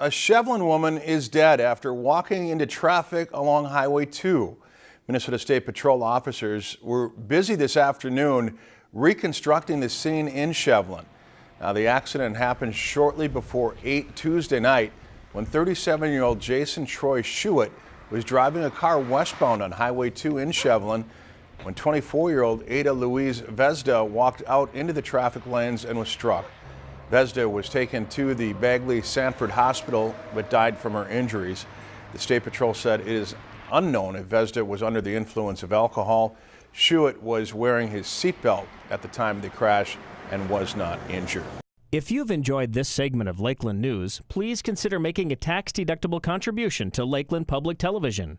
A Shevlin woman is dead after walking into traffic along Highway 2. Minnesota State Patrol officers were busy this afternoon reconstructing the scene in Shevlin. Now, the accident happened shortly before 8 Tuesday night when 37-year-old Jason Troy Schuett was driving a car westbound on Highway 2 in Shevlin when 24-year-old Ada Louise Vezda walked out into the traffic lanes and was struck. Vezda was taken to the Bagley Sanford Hospital but died from her injuries. The State Patrol said it is unknown if Vezda was under the influence of alcohol. Schuett was wearing his seatbelt at the time of the crash and was not injured. If you've enjoyed this segment of Lakeland News, please consider making a tax-deductible contribution to Lakeland Public Television.